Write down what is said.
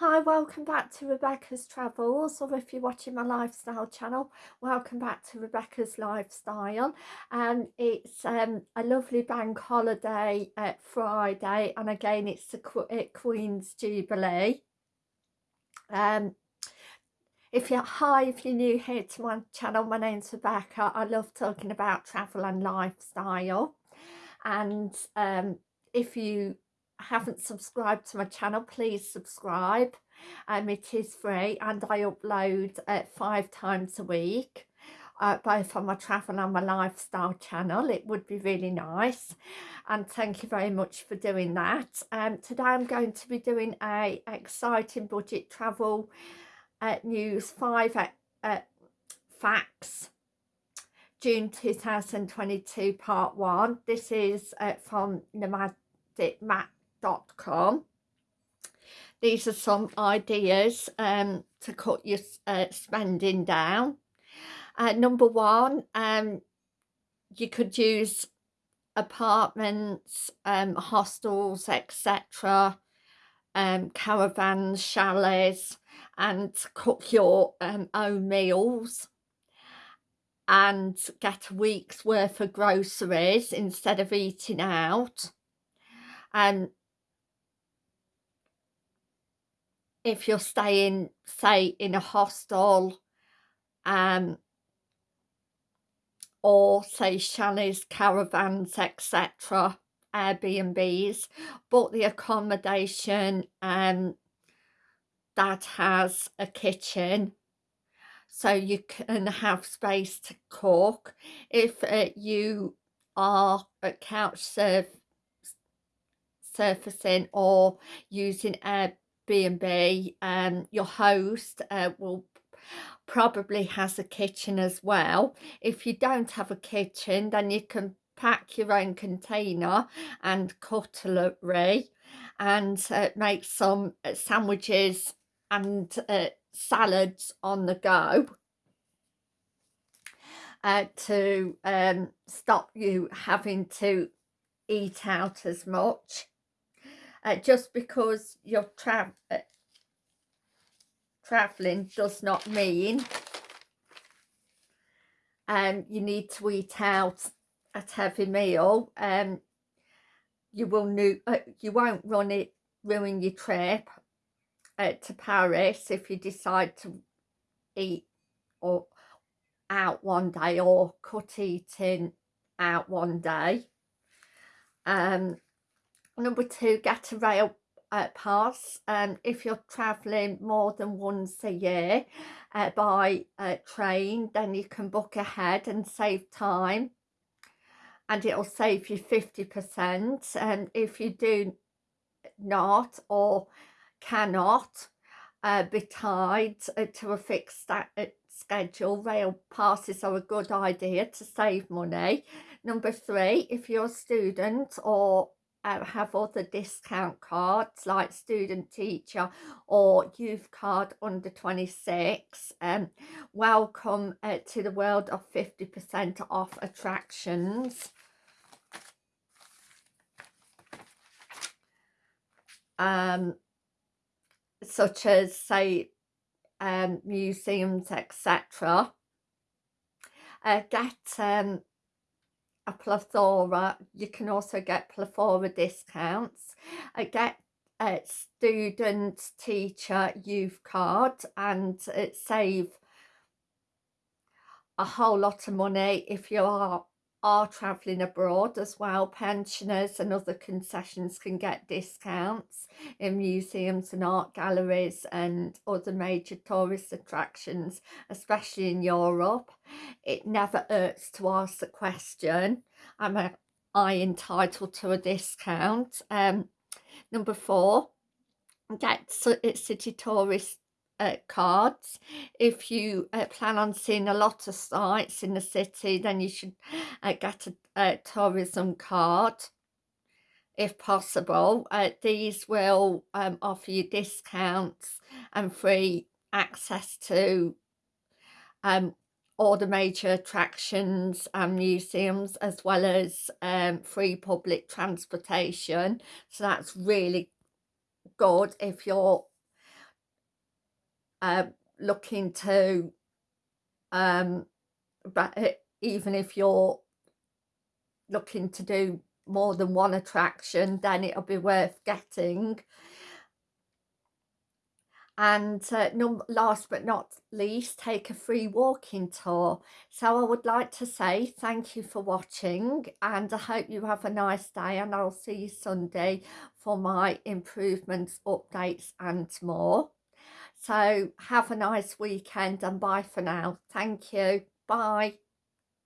Hi, welcome back to Rebecca's Travels, or if you're watching my lifestyle channel, welcome back to Rebecca's Lifestyle. And um, it's um, a lovely bank holiday at Friday, and again, it's the Queen's Jubilee. Um, if you're hi, if you're new here to my channel, my name's Rebecca. I love talking about travel and lifestyle. And um, if you haven't subscribed to my channel please subscribe. Um it is free and i upload uh, five times a week uh, both on my travel and my lifestyle channel. It would be really nice. And thank you very much for doing that. Um today i'm going to be doing a exciting budget travel uh, news five uh, uh facts. June 2022 part one. This is uh, from Nomadic Matt com. These are some ideas um, to cut your uh, spending down. Uh, number one, um, you could use apartments, um, hostels, etc., um, caravans, chalets, and cook your um, own meals and get a week's worth of groceries instead of eating out. And if you're staying say in a hostel um or say chalets caravans etc airbnbs but the accommodation um that has a kitchen so you can have space to cook. If uh, you are a couch surf surfacing or using air B&B, um, your host uh, will probably has a kitchen as well. If you don't have a kitchen, then you can pack your own container and cutlery and uh, make some uh, sandwiches and uh, salads on the go uh, to um, stop you having to eat out as much uh, just because you're tra uh, traveling does not mean um, you need to eat out at every meal. Um, you will new uh, you won't run it ruin your trip uh, to Paris if you decide to eat or out one day or cut eating out one day. Um Number two, get a rail uh, pass um, if you're travelling more than once a year uh, by uh, train then you can book ahead and save time and it'll save you 50% and if you do not or cannot uh, be tied uh, to a fixed uh, schedule rail passes are a good idea to save money. Number three if you're a student or uh, have other discount cards like student teacher or youth card under 26 um welcome uh, to the world of 50 percent off attractions. Um such as say um museums etc uh, get um a plethora. You can also get plethora discounts. I get uh, a student teacher youth card and it save a whole lot of money if you are are travelling abroad as well pensioners and other concessions can get discounts in museums and art galleries and other major tourist attractions especially in Europe. It never hurts to ask the question am I entitled to a discount? Um number four get city tourist uh, cards. If you uh, plan on seeing a lot of sites in the city then you should uh, get a, a, tourism card if possible. Uh, these will um, offer you discounts and free access to um, all the major attractions and museums as well as um, free public transportation. So that's really good if you're uh, looking to um but eh, even if you're looking to do more than one attraction then it'll be worth getting. And uh, last but not least take a free walking tour. So I would like to say thank you for watching and I hope you have a nice day and I'll see you Sunday for my improvements updates and more so have a nice weekend and bye for now. Thank you. Bye